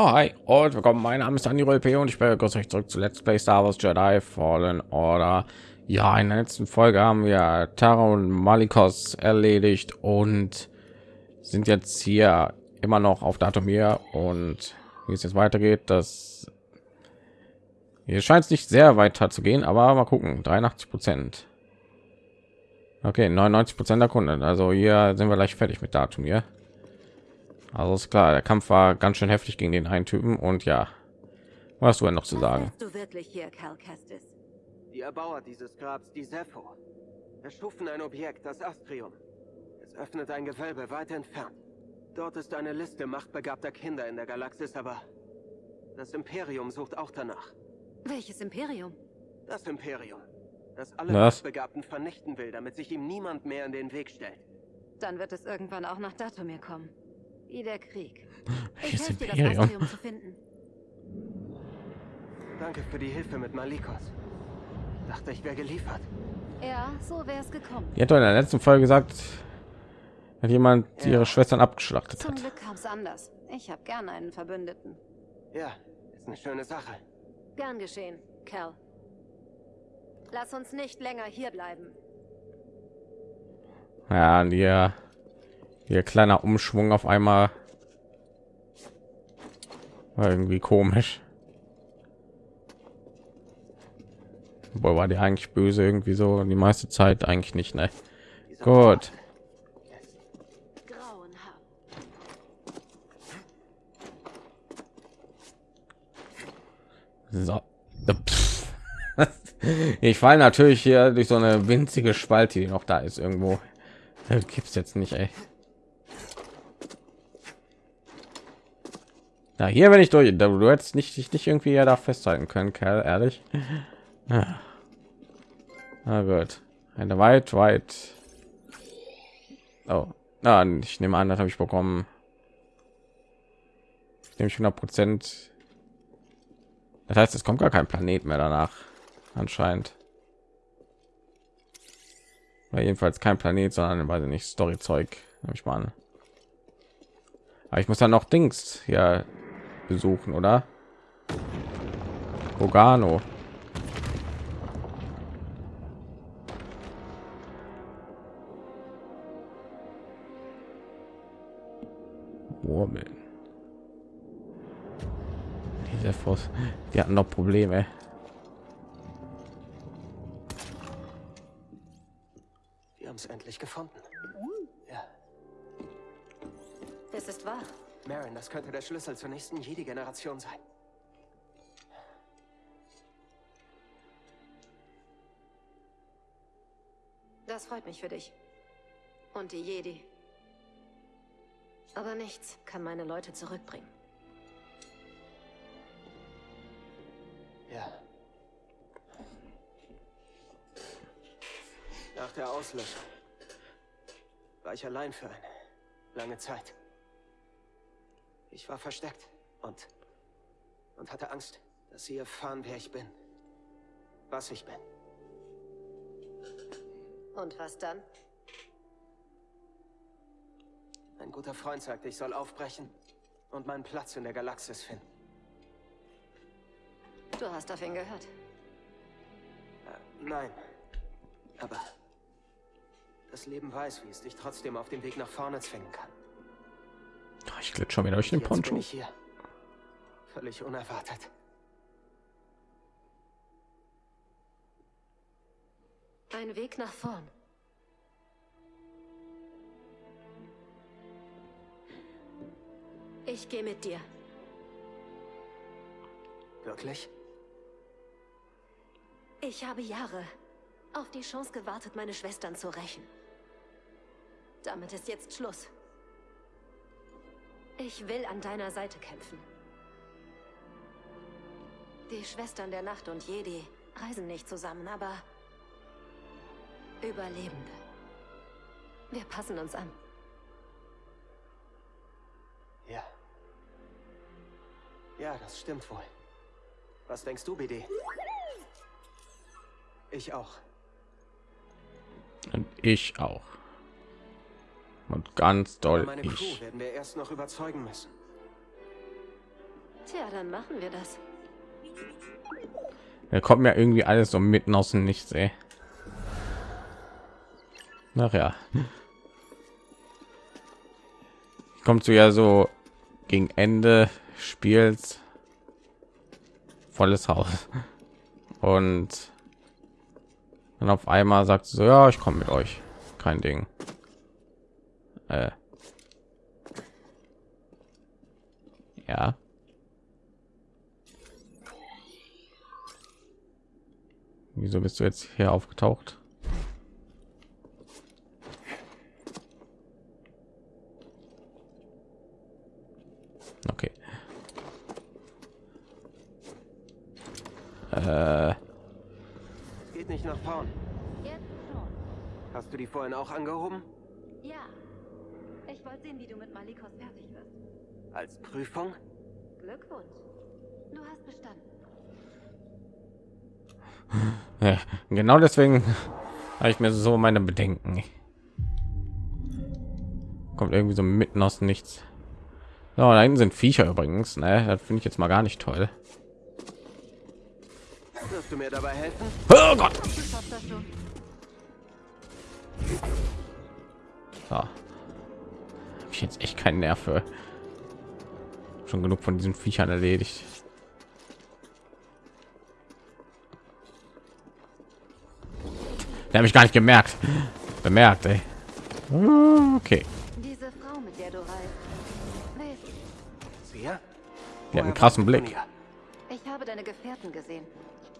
Ja, hi und willkommen. Mein Name ist Andy P. und ich begrüße euch zurück zu Let's Play Star Wars Jedi Fallen Order. Ja, in der letzten Folge haben wir Tara und Malikos erledigt und sind jetzt hier immer noch auf Datumir und wie es jetzt weitergeht, das hier scheint es nicht sehr weiter zu gehen, aber mal gucken. 83 Prozent. Okay, 99 Prozent der Kunden. Also hier sind wir gleich fertig mit Datum hier. Also ist klar, der Kampf war ganz schön heftig gegen den einen Typen und ja, was hast du denn noch zu sagen? Du wirklich hier, Cal Kestis? Die Erbauer dieses Grabs, die Sepho, erschufen ein Objekt, das Astrium. Es öffnet ein Gewölbe weit entfernt. Dort ist eine Liste machtbegabter Kinder in der Galaxis, aber das Imperium sucht auch danach. Welches Imperium? Das Imperium, das alle Was? Machtbegabten vernichten will, damit sich ihm niemand mehr in den Weg stellt. Dann wird es irgendwann auch nach Datumir kommen. Wie der Krieg. Ich helfe dir, das? Astrium zu finden. Danke für die Hilfe mit Malikos. Dachte, ich wäre geliefert. Ja, so wäre es gekommen. Hat doch in der letzten Folge gesagt, hat jemand Ja. ihre Schwestern abgeschlachtet Zum hat. Glück kam es anders. Ich habe gerne einen Verbündeten. Ja, ist eine schöne Sache. Gern geschehen, Cal. Lass uns nicht länger hier bleiben. Ja, und ihr, ihr kleiner Umschwung auf einmal war irgendwie komisch. Boah, war die eigentlich böse irgendwie so die meiste Zeit eigentlich nicht, ne? Gut. So. Ich fall natürlich hier durch so eine winzige Spalte, die noch da ist irgendwo. Gibt's jetzt nicht, ey. Na, hier bin ich durch. Du hättest nicht dich nicht irgendwie ja da festhalten können, Kerl, ehrlich. Ja. Na gut. Eine weit, weit. Oh. Na, ich nehme an, das habe ich bekommen. Nämlich 100 Prozent. Das heißt, es kommt gar kein Planet mehr danach, anscheinend. War jedenfalls kein Planet, sondern weiß ich nicht Storyzeug, nehme ich mal an. Aber ich muss dann noch Dings hier besuchen, oder? Bogano. Murmeln. Diese Fuß, die hatten noch Probleme. Wir haben es endlich gefunden. Das könnte der Schlüssel zur nächsten Jedi-Generation sein. Das freut mich für dich. Und die Jedi. Aber nichts kann meine Leute zurückbringen. Ja. Nach der Auslöschung war ich allein für eine lange Zeit. Ich war versteckt und und hatte Angst, dass sie erfahren, wer ich bin, was ich bin. Und was dann? Ein guter Freund sagte, ich soll aufbrechen und meinen Platz in der Galaxis finden. Du hast auf ihn gehört. Äh, nein. Aber das Leben weiß, wie es dich trotzdem auf dem Weg nach vorne zwingen kann. Ich glitsch schon wieder durch den Jetzt bin Poncho. ich hier. Völlig unerwartet. Ein Weg nach vorn. Ich gehe mit dir. Wirklich? Ich habe Jahre auf die Chance gewartet, meine Schwestern zu rächen. Damit ist jetzt Schluss. Ich will an deiner Seite kämpfen. Die Schwestern der Nacht und Jedi reisen nicht zusammen, aber Überlebende. Wir passen uns an. Ja. Ja, das stimmt wohl. Was denkst du, BD? Ich auch. Und ich auch. Und ganz doll meine ich. Crew werden wir erst noch überzeugen müssen. Tja, dann machen wir das. Da kommt mir irgendwie alles so mitten aus dem Nichts, ey. Ach ja. Kommt zu ja so gegen Ende Spiels volles Haus und dann auf einmal sagt sie so ja ich komme mit euch kein Ding äh. ja wieso bist du jetzt hier aufgetaucht okay Äh, Es geht nicht nach vorn. Jetzt schon. Hast du die vorhin auch angehoben? Ja. Ich wollte sehen, wie du mit Malikos fertig wirst. Als Prüfung? Glückwunsch. Du hast bestanden. ja, genau deswegen habe ich mir so meine Bedenken. Kommt irgendwie so mitten aus nichts. So, da hinten sind Viecher übrigens. Ne? Das finde ich jetzt mal gar nicht toll. Wirst du mir dabei helfen? Oh Gott! So. Hab ich jetzt echt keinen Nerv für. Schon genug von diesen Viechern erledigt. Der habe ich gar nicht gemerkt. Bemerkt, ey. Okay. Diese Frau, mit der du reist. Sie? Hat einen krassen Blick. Ich habe deine Gefährten gesehen.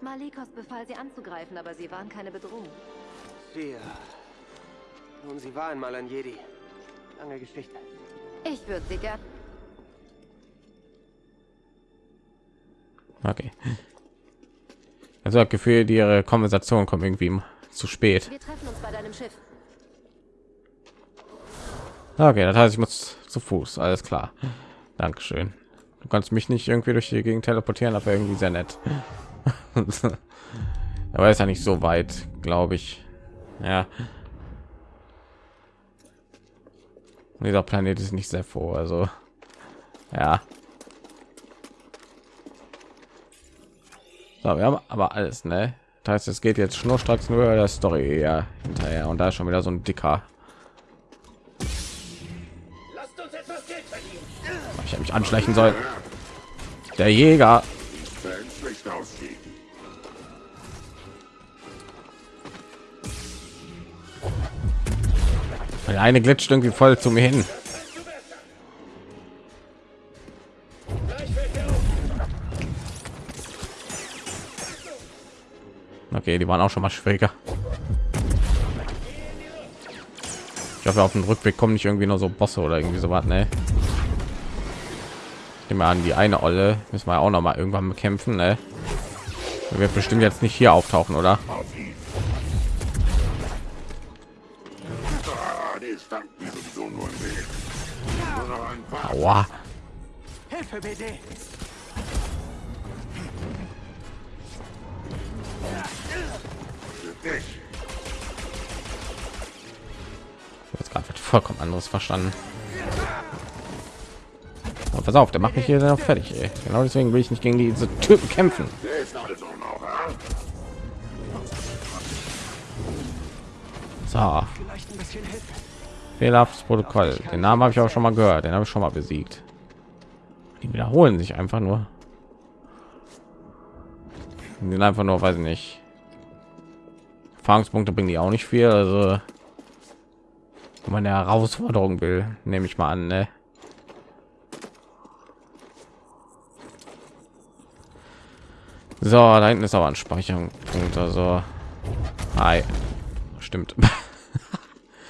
Malikos befahl sie anzugreifen, aber sie waren keine Bedrohung. Sie. Nun, sie war einmal ein Jedi. Lange Geschichte. Ich würde sie gern. Okay. Also das Gefühl, die ihre Konversation kommt irgendwie zu spät. Wir treffen uns bei deinem Schiff. Okay, das heißt, ich muss zu Fuß. Alles klar. Dankeschön. Du kannst mich nicht irgendwie durch die Gegend teleportieren, aber irgendwie sehr nett. aber ist ja nicht so weit, glaube ich. Ja. Und dieser Planet ist nicht sehr froh, also ja. So, wir haben aber alles, ne? Das heißt, es geht jetzt schnurstracks nur der Story ja, hinterher und da ist schon wieder so ein dicker. Ich habe mich anschleichen sollen. Der Jäger. Der eine glitscht irgendwie voll zu mir hin. Okay, die waren auch schon mal schwieriger. Ich hoffe, auf dem Rückweg kommen nicht irgendwie nur so Bosse oder irgendwie so was, ne? Immer an die eine Olle müssen wir auch noch mal irgendwann bekämpfen, ne? Wird bestimmt jetzt nicht hier auftauchen, oder? Aua. Jetzt gerade vollkommen anderes verstanden. Und pass auf, der macht mich hier noch fertig. Ey. Genau deswegen will ich nicht gegen diese Typen kämpfen. So. Fehlerhaftes Protokoll. Den Namen habe ich auch schon mal gehört. Den habe ich schon mal besiegt. Die wiederholen sich einfach nur. Die einfach nur, weiß ich nicht. Erfahrungspunkte bringen die auch nicht viel. Also wenn man eine Herausforderung will, nehme ich mal an. Ne? So, da hinten ist aber ein Speicherpunkt. Also, hi. Stimmt.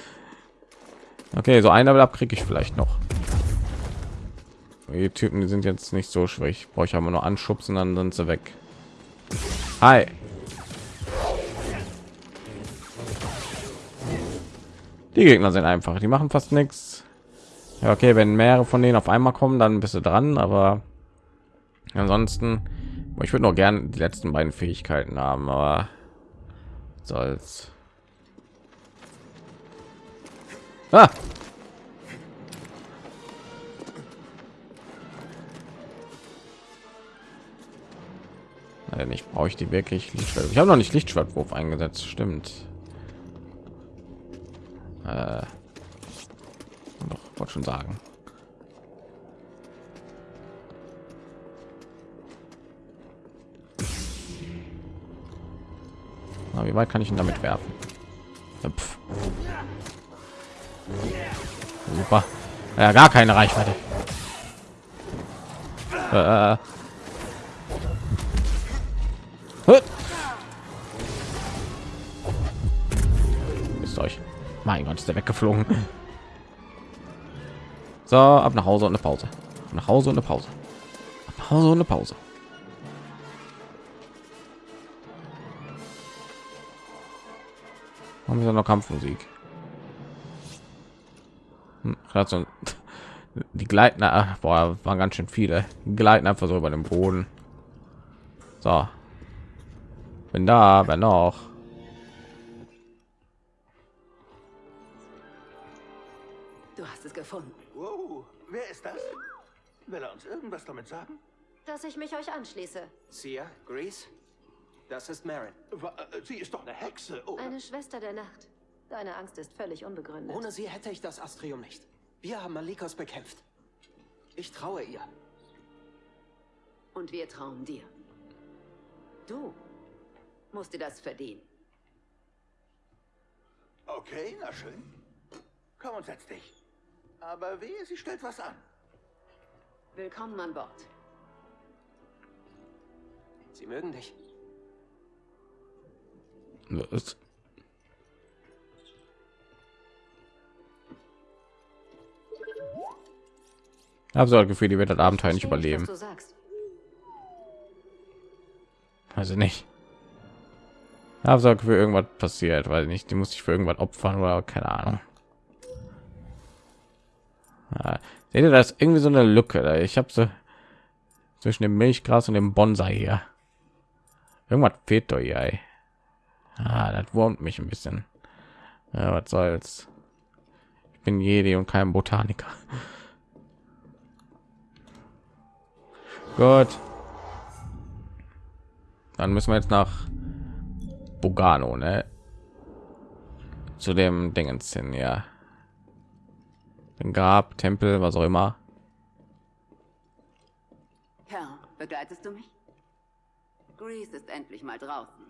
okay, so ein Level ab kriege ich vielleicht noch. Die Typen, die sind jetzt nicht so schwierig. Brauche ich aber nur anschubsen, dann sind sie weg. Hi. Die Gegner sind einfach, die machen fast nichts. Ja, okay, wenn mehrere von denen auf einmal kommen, dann bist du dran, aber ansonsten, ich würde noch gerne die letzten beiden Fähigkeiten haben, aber soll's. Ah! Also nicht brauche ich die wirklich Lichtschwert. Ich habe noch nicht Lichtschwertwurf eingesetzt, stimmt. Äh, doch, wollte schon sagen. Na, wie weit kann ich ihn damit werfen? Pff. Super. Ja, gar keine Reichweite. Äh. Mein Gott, ist der weggeflogen. So, ab nach Hause und eine Pause. Nach Hause und eine Pause. Ab nach Hause und eine Pause. Haben wir noch Kampfmusik? Hm, die gleiten ah, boah, waren ganz schön viele die gleiten einfach so über dem boden so bin da wer noch du hast es gefunden wow. wer ist das will er uns irgendwas damit sagen dass ich mich euch anschließe Sia, Grease, das ist Marin. Äh, sie ist doch eine Hexe, oder? Eine Schwester der Nacht. Deine Angst ist völlig unbegründet. Ohne sie hätte ich das Astrium nicht. Wir haben Malikos bekämpft. Ich traue ihr. Und wir trauen dir. Du musst dir das verdienen. Okay, na schön. Komm und setz dich. Aber wehe, sie stellt was an. Willkommen an Bord. Sie mögen dich. Was? Ich habe so das Gefühl, die wird das Abenteuer nicht überleben. Also nicht. Ich habe so das Gefühl, irgendwas passiert, weil nicht, die muss ich für irgendwas opfern oder keine Ahnung. Ja, seht ihr das irgendwie so eine Lücke? Ich habe so zwischen dem Milchgras und dem Bonsai hier. Irgendwas fehlt doch hier. Ey. Ah, das wurmt mich ein bisschen. Ja, was soll's. Ich bin Jedi und kein Botaniker. Gut. Dann müssen wir jetzt nach Bugano, ne? Zu dem Dingens hin, ja. Den Grab, Tempel, was auch immer. Herr, begleitest du mich? Grease ist endlich mal draußen.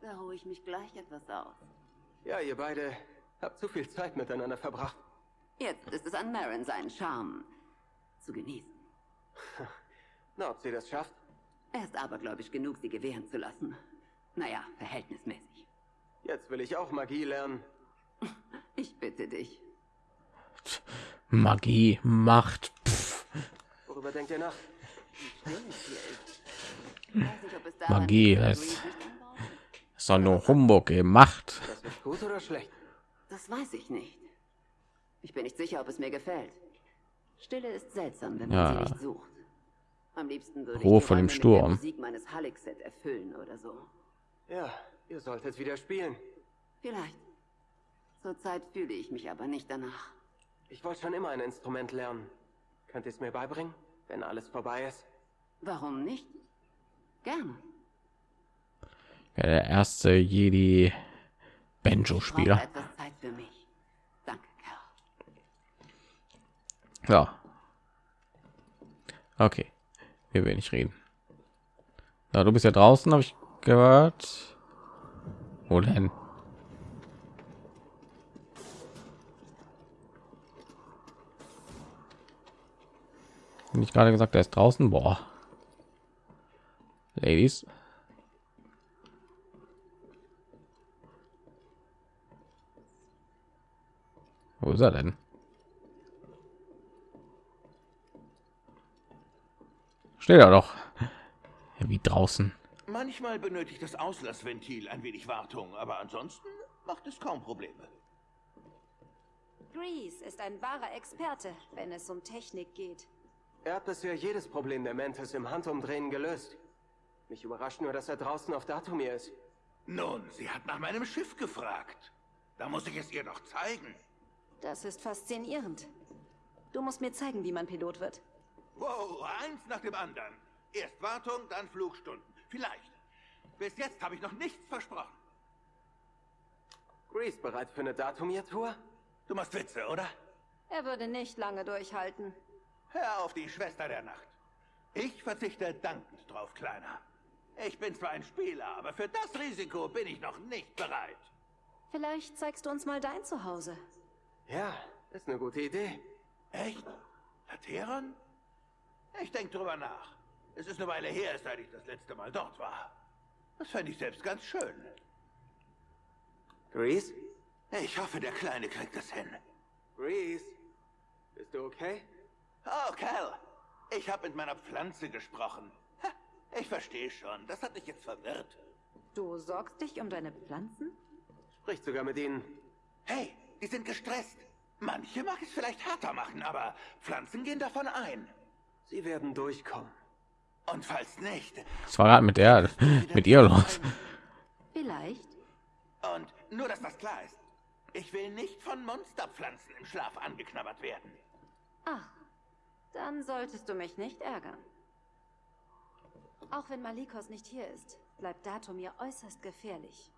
Da ruhe ich mich gleich etwas aus. Ja, ihr beide habt zu viel Zeit miteinander verbracht. Jetzt ist es an Marin seinen Charme zu genießen. Na, ob sie das schafft? Er ist aber, glaube ich, genug, sie gewähren zu lassen. Naja, verhältnismäßig. Jetzt will ich auch Magie lernen. Ich bitte dich. Magie, Macht. Pff. Worüber denkt ihr nach? Magie, ist doch nur Humbug gemacht. Das ist gut oder schlecht? Das weiß ich nicht. Ich bin nicht sicher, ob es mir gefällt. Stille ist seltsam, wenn man Ja. sie nicht sucht. Am liebsten würde Ruhe ich vor dem Sturm. Musik meines Halleck-Set erfüllen oder so. Ja, ihr solltet wieder spielen. Vielleicht. Zurzeit fühle ich mich aber nicht danach. Ich wollte schon immer ein Instrument lernen. Könnt ihr es mir beibringen, wenn alles vorbei ist? Warum nicht? Gerne. Ja, der erste Jedi Ich brauche Spieler. etwas Zeit für mich. Danke, Kerl. Ja. Okay. Wir will nicht reden. Ja, du bist ja draußen, habe ich gehört. Wo denn? Bin ich gerade gesagt, er ist draußen? Boah. Ladies. Wo ist er denn? Steht er doch. Ja, wie draußen. Manchmal benötigt das Auslassventil ein wenig Wartung, aber ansonsten macht es kaum Probleme. Grease ist ein wahrer Experte, wenn es um Technik geht. Er hat bisher jedes Problem der Mantis im Handumdrehen gelöst. Mich überrascht nur, dass er draußen auf Datumir ist. Nun, sie hat nach meinem Schiff gefragt. Da muss ich es ihr doch zeigen. Das ist faszinierend. Du musst mir zeigen, wie man Pilot wird. Wow, eins nach dem anderen. Erst Wartung, dann Flugstunden. Vielleicht. Bis jetzt habe ich noch nichts versprochen. Grease bereit für eine Datumiertour? Du machst Witze, oder? Er würde nicht lange durchhalten. Hör auf die Schwester der Nacht. Ich verzichte dankend drauf, Kleiner. Ich bin zwar ein Spieler, aber für das Risiko bin ich noch nicht bereit. Vielleicht zeigst du uns mal dein Zuhause. Ja, ist eine gute Idee. Echt? Lateron? Ich denke drüber nach. Es ist eine Weile her, seit ich das letzte Mal dort war. Das fände ich selbst ganz schön. Grease? Ich hoffe, der Kleine kriegt es hin. Grease? Bist du okay? Oh, Cal. Ich habe mit meiner Pflanze gesprochen. Ha, Ich verstehe schon. Das hat dich jetzt verwirrt. Du sorgst dich um deine Pflanzen? Sprich sogar mit ihnen. Hey, die sind gestresst. Manche mag es vielleicht härter machen, aber Pflanzen gehen davon ein. Sie werden durchkommen. Und falls nicht, Das war gerade mit der, mit ihr los. Vielleicht. und nur, dass das klar ist, ich will nicht von Monsterpflanzen im Schlaf angeknabbert werden. Ach, dann solltest du mich nicht ärgern. Auch wenn Malikos nicht hier ist, bleibt Datumir äußerst gefährlich.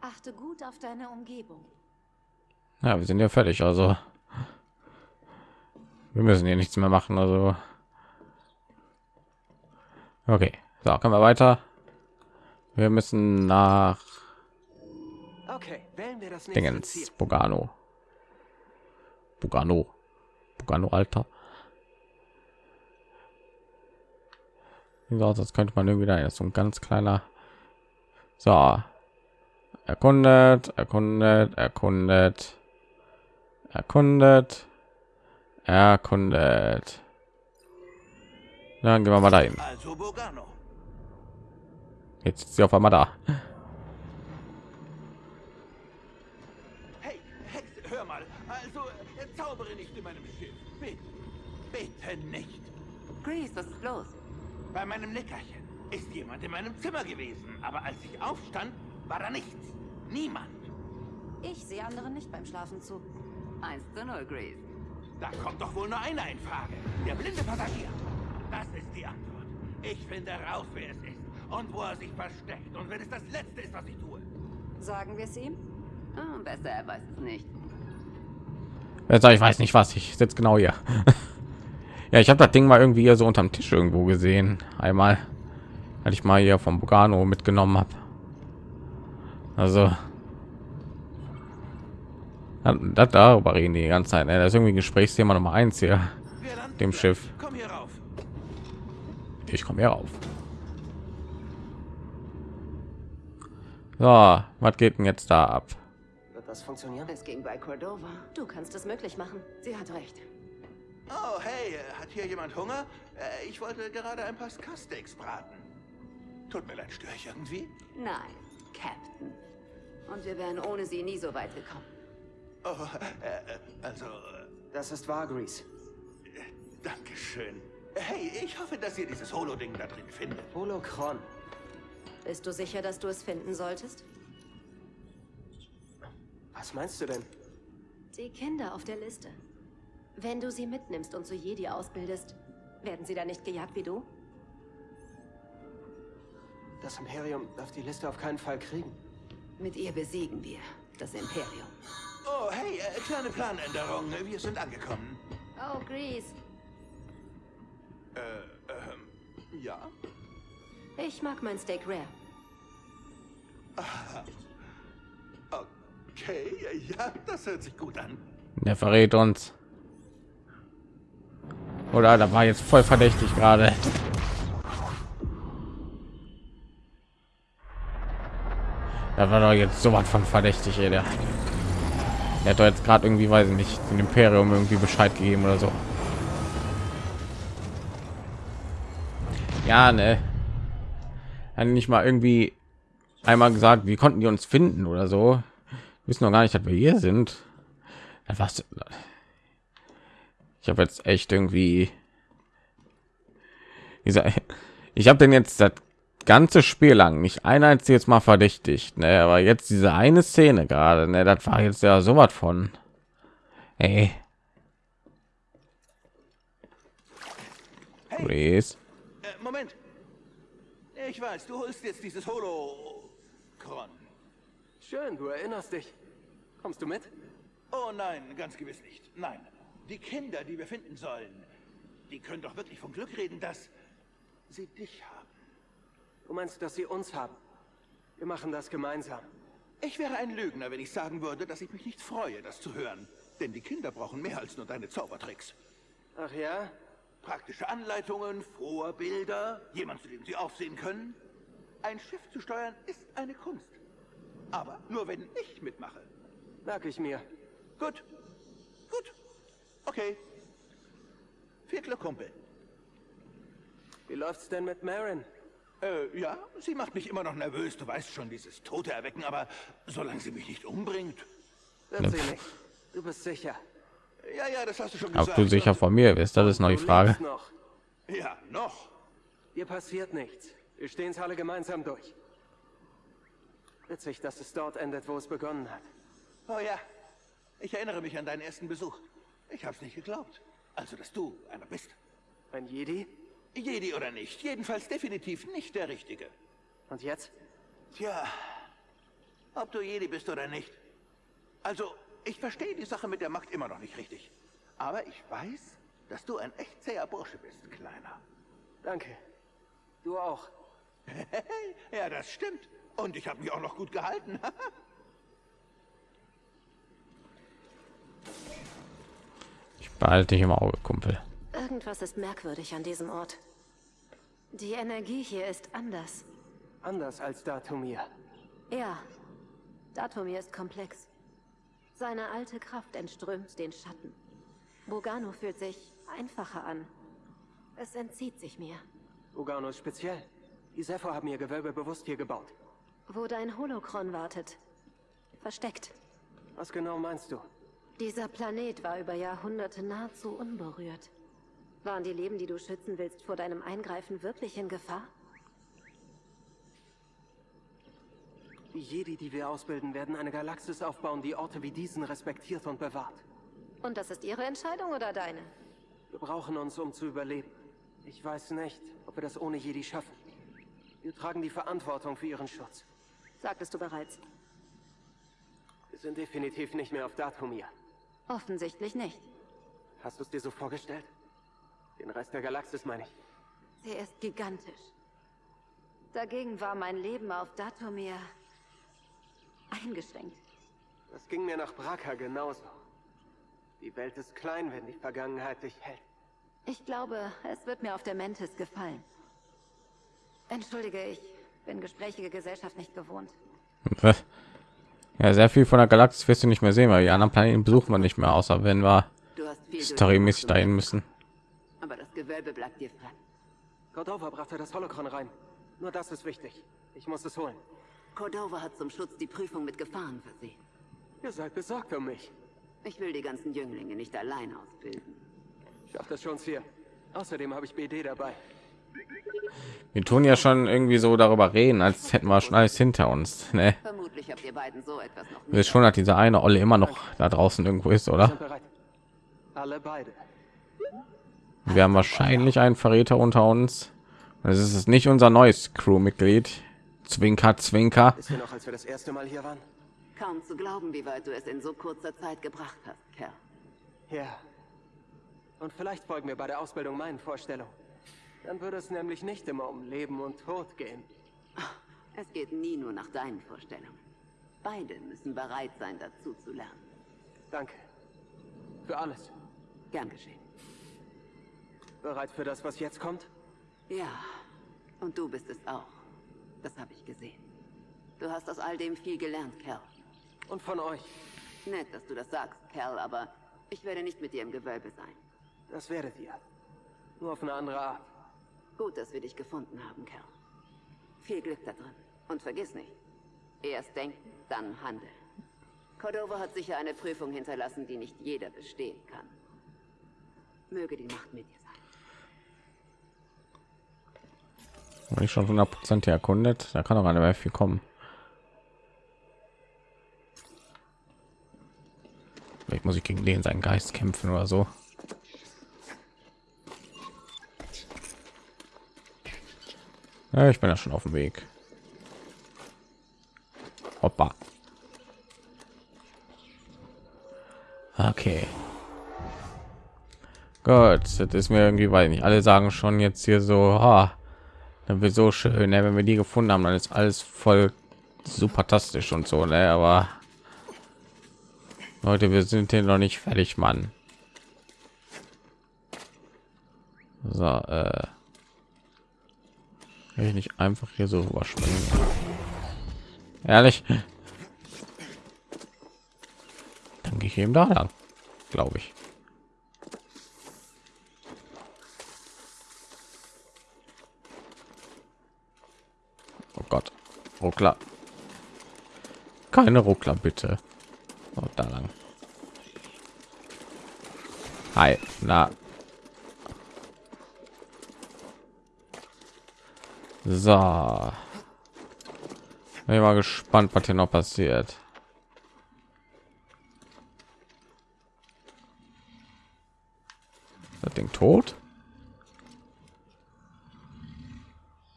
Achte gut auf deine Umgebung. Ja, wir sind ja fertig, also wir müssen hier nichts mehr machen, also okay, so können wir weiter. Wir müssen nach Okay, wählen wir das nächste Dingens. Bugano. Bugano. Bugano Alter. So aus, als könnte man irgendwie da ist so ein ganz kleiner. So. Erkundet, erkundet, erkundet. Erkundet. Erkundet. Dann gehen wir mal dahin. Also Bogano. Jetzt ist sie auf einmal da. Hey, Hexe, hör mal. Also, äh, zaubere nicht in meinem Schiff. Bitte, bitte nicht. Grease, was ist los? Bei meinem Nickerchen ist jemand in meinem Zimmer gewesen, aber als ich aufstand, war da nichts. Niemand. Ich sehe anderen nicht beim Schlafen zu. 1 zu 0, Grease. Da kommt doch wohl nur einer in Frage. Der blinde Passagier. Das ist die Antwort. Ich finde raus, wer es ist und wo er sich versteckt. Und wenn es das Letzte ist, was ich tue. Sagen wir es ihm? Oh, besser, er weiß es nicht. Sag ich weiß nicht was. Ich sitze genau hier. ja, ich habe das Ding mal irgendwie hier so unterm Tisch irgendwo gesehen. Einmal, als ich mal hier vom Bugano mitgenommen habe. Also das, darüber reden die die ganze Zeit. Ne? Das ist irgendwie Gesprächsthema Nummer eins hier. Dem. Schiff. Komm hier rauf. Ich komme hier auf. So, was geht denn jetzt da ab? Wird das funktionieren? Es ging bei Cordova. Du kannst es möglich machen. Sie hat recht. Oh, hey, äh, hat hier jemand Hunger? Äh, Ich wollte gerade ein paar Ska-Steaks braten. Tut mir leid, störe ich irgendwie? Nein, Captain. Und wir wären ohne sie nie so weit gekommen. Oh, äh, äh, also, Das ist wahr, Grease. danke schön. Hey, ich hoffe, dass ihr dieses Holo-Ding da drin findet. Holocron. Bist du sicher, dass du es finden solltest? Was meinst du denn? Die Kinder auf der Liste. Wenn du sie mitnimmst und zu Jedi ausbildest, werden sie dann nicht gejagt wie du? Das Imperium darf die Liste auf keinen Fall kriegen. Mit ihr besiegen wir das Imperium. Oh, hey, äh, kleine Planänderung. Wir sind angekommen. Oh, Grease. Äh, ähm, ja? Ich mag mein Steak rare. Okay, ja, das hört sich gut an. Der verrät uns. Oder da war jetzt voll verdächtig gerade. Da war doch jetzt so was von verdächtig, ey, der. Der hat doch jetzt gerade irgendwie, weiß ich nicht, dem Imperium irgendwie Bescheid gegeben oder so. Ja, ne. Nicht mal irgendwie einmal gesagt, wie konnten die uns finden oder so. Wissen noch gar nicht, dass wir hier sind. Was? Ich habe jetzt echt irgendwie dieser ich habe den jetzt das ganze Spiel lang nicht ein einziges Mal verdächtigt, ne? Aber jetzt diese eine Szene gerade, ne? Das war jetzt ja so was von. Ey, Hey, äh, Moment. Ich weiß, du holst jetzt dieses Holokron. Schön, du erinnerst dich. Kommst du mit? Oh nein, ganz gewiss nicht. Nein. Die Kinder, die wir finden sollen, die können doch wirklich vom Glück reden, dass sie dich haben. Du meinst, dass sie uns haben? Wir machen das gemeinsam. Ich wäre ein Lügner, wenn ich sagen würde, dass ich mich nicht freue, das zu hören. Denn die Kinder brauchen mehr als nur deine Zaubertricks. Ach ja? Praktische Anleitungen, Vorbilder, jemand, zu dem sie aufsehen können. Ein Schiff zu steuern ist eine Kunst. Aber nur wenn ich mitmache. Merke ich mir. Gut. Gut. Okay. Viel Glück, Kumpel. Wie läuft's denn mit Marin? Äh, ja, sie macht mich immer noch nervös. Du weißt schon, dieses Tote erwecken, aber solange sie mich nicht umbringt. Wird sie nicht. Du bist sicher. Ja, ja, das hast du schon Ob gesagt. du sicher von mir bist, das ist noch die Frage. noch. Ja, noch. Dir passiert nichts. Wir stehen es alle gemeinsam durch. Witzig, dass es dort endet, wo es begonnen hat. Oh ja. Ich erinnere mich an deinen ersten Besuch. Ich hab's nicht geglaubt. Also, dass du einer bist. Ein Jedi? Jedi oder nicht. Jedenfalls definitiv nicht der Richtige. Und jetzt? Tja, ob du Jedi bist oder nicht. Also, ich verstehe die Sache mit der Macht immer noch nicht richtig. Aber ich weiß, dass du ein echt zäher Bursche bist, Kleiner. Danke. Du auch. ja, das stimmt. Und ich habe mich auch noch gut gehalten. behalte dich im Auge, Kumpel. Irgendwas ist merkwürdig an diesem Ort. Die Energie hier ist anders. Anders als Datumir. Ja, Datumir ist komplex. Seine alte Kraft entströmt den Schatten. Bogano fühlt sich einfacher an. Es entzieht sich mir. Ugano ist speziell. Die Sepho haben ihr Gewölbe bewusst hier gebaut. Wo dein Holokron wartet. Versteckt. Was genau meinst du? Dieser Planet war über Jahrhunderte nahezu unberührt. Waren die Leben, die du schützen willst, vor deinem Eingreifen wirklich in Gefahr? Die Jedi, die wir ausbilden, werden eine Galaxis aufbauen, die Orte wie diesen respektiert und bewahrt. Und das ist ihre Entscheidung oder deine? Wir brauchen uns, um zu überleben. Ich weiß nicht, ob wir das ohne Jedi schaffen. Wir tragen die Verantwortung für ihren Schutz. Sagtest du bereits. Wir sind definitiv nicht mehr auf Datumir. Offensichtlich nicht. Hast du es dir so vorgestellt? Den Rest der Galaxis meine ich. Sie ist gigantisch. Dagegen war mein Leben auf Datumir eingeschränkt. Das ging mir nach Braka genauso. Die Welt ist klein, wenn die Vergangenheit dich hält. Ich glaube, es wird mir auf der Mentis gefallen. Entschuldige, ich bin gesprächige Gesellschaft nicht gewohnt. Ja, sehr viel von der Galaxis wirst du nicht mehr sehen, weil die anderen Planeten besuchen wir nicht mehr, außer wenn wir storymäßig dahin müssen. Aber das Gewölbe bleibt dir frei. Cordova brachte das Holocron rein. Nur das ist wichtig. Ich muss es holen. Cordova hat zum Schutz die Prüfung mit Gefahren versehen. Ihr seid besorgt um mich. Ich will die ganzen Jünglinge nicht allein ausbilden. Schafft das schon hier. Außerdem habe ich BD dabei. Wir tun ja schon irgendwie so darüber reden, als hätten wir schon alles hinter uns. Ne? Vermutlich habt ihr beiden so etwas noch wissen schon, dass dieser eine Olle immer noch da draußen irgendwo ist, oder? Alle beide. Wir haben wahrscheinlich einen Verräter unter uns. Das ist es nicht unser neues Crewmitglied. Zwinker, Zwinker. Ist noch, als wir das erste Mal hier waren? Kaum zu glauben, wie weit du es in so kurzer Zeit gebracht hast, Kerl. Ja. Und vielleicht folgen wir bei der Ausbildung meinen Vorstellungen. Dann würde es nämlich nicht immer um Leben und Tod gehen. Es geht nie nur nach deinen Vorstellungen. Beide müssen bereit sein, dazu zu lernen. Danke. Für alles. Gern geschehen. Bereit für das, was jetzt kommt? Ja, und du bist es auch. Das habe ich gesehen. Du hast aus all dem viel gelernt, Kerl. Und von euch. Nett, dass du das sagst, Kerl, aber ich werde nicht mit dir im Gewölbe sein. Das werdet ihr. Nur auf eine andere Art. Gut, dass wir dich gefunden haben, Kerl. Viel Glück da drin. Und vergiss nicht, erst denken, dann handeln. Cordova hat sicher eine Prüfung hinterlassen, die nicht jeder bestehen kann. Möge die Macht mit dir sein. Ich schon 100 Prozent erkundet. Da kann doch eine viel kommen. Vielleicht muss ich gegen den seinen Geist kämpfen oder so. Ja, ich bin ja schon auf dem Weg. Hoppa. Okay. Gott, das ist mir irgendwie, weil nicht alle sagen schon jetzt hier so, ha, dann wird so schön, ne? wenn wir die gefunden haben, dann ist alles voll supertastisch und so, ne? aber Leute, wir sind hier noch nicht fertig, Mann. So, äh, ich nicht einfach hier so überspringen. Ehrlich, dann gehe ich eben da lang, glaube ich. Oh Gott, Ruckler. Keine Ruckler, bitte. Oh, da lang. Hi, na. So. Bin mal gespannt, was hier noch passiert. Das Ding tot?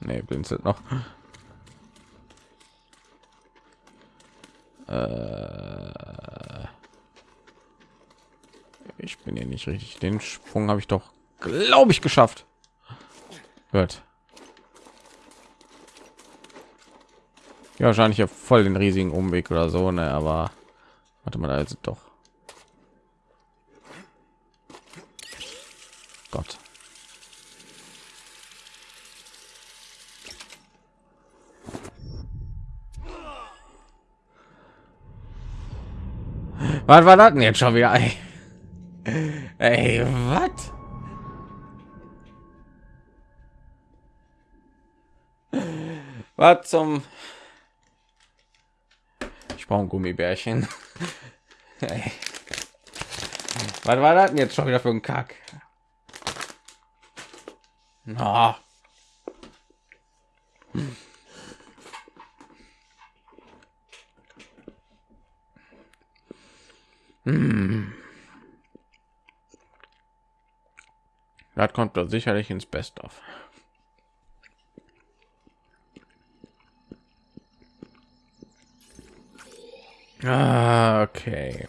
Nee, blinzelt noch. Äh, ich bin hier nicht richtig. Den Sprung habe ich doch, glaube ich, geschafft. Gut. Ja, wahrscheinlich ja voll den riesigen Umweg oder so, ne? Aber warte mal, also doch. Gott. Was war das denn jetzt schon wieder? Ey, ey was? Was zum? Ich brauche ein Gummibärchen. Ey. Was war das jetzt schon wieder für ein Kack? Na. Hm. Das kommt doch sicherlich ins Best Ah, okay.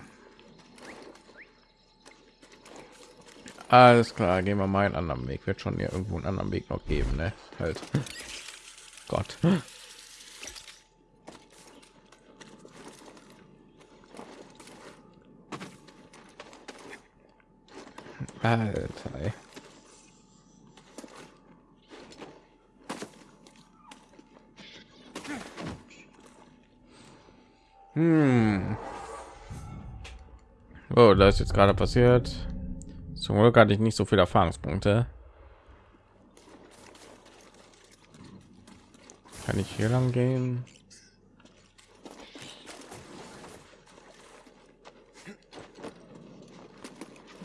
Alles klar, gehen wir mal einen anderen Weg. Wird schon hier irgendwo einen anderen Weg noch geben, ne? Halt. Gott. Alter. Hm. Oh, da ist jetzt gerade passiert. Zum Glück hatte ich nicht so viele Erfahrungspunkte. Kann ich hier lang gehen?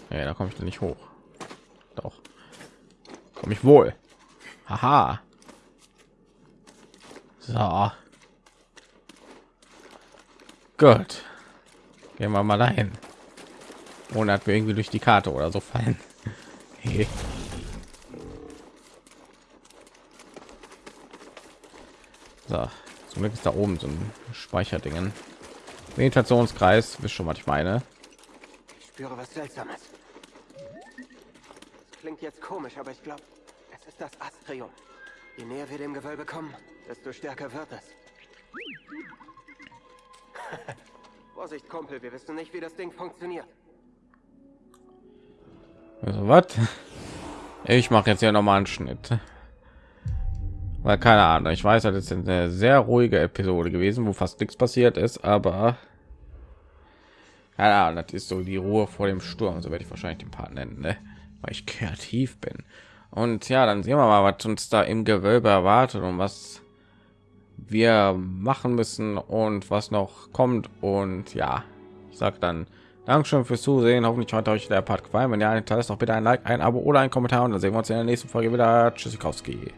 Ja, da komme ich nicht hoch. Doch. Komme ich wohl. Haha. So. Gut. Gehen wir mal dahin. Ohne dass wir irgendwie durch die Karte oder so fallen. Hey. So, zum Glück ist da oben so ein Speicherdingen. Meditationskreis, wisst schon, was ich meine. Ich spüre was Seltsames. Das klingt jetzt komisch, aber ich glaube, es ist das Astrium. Je näher wir dem Gewölbe kommen, desto stärker wird es. Vorsicht, Kumpel, wir wissen nicht, wie das Ding funktioniert. Also was? Ich mache jetzt ja noch mal einen Schnitt. Weil keine Ahnung, ich weiß, das ist eine sehr ruhige Episode gewesen, wo fast nichts passiert ist, aber ja, das ist so die Ruhe vor dem Sturm, so werde ich wahrscheinlich den Part nennen, ne? weil ich kreativ bin. Und ja, dann sehen wir mal, was uns da im Gewölbe erwartet und was wir machen müssen und was noch kommt. Und ja, ich sag dann Dankeschön fürs Zusehen. Hoffentlich hat euch der Part gefallen. Wenn ja, dann lasst doch bitte ein Like, ein Abo oder ein Kommentar und dann sehen wir uns in der nächsten Folge wieder. Tschüssikowski.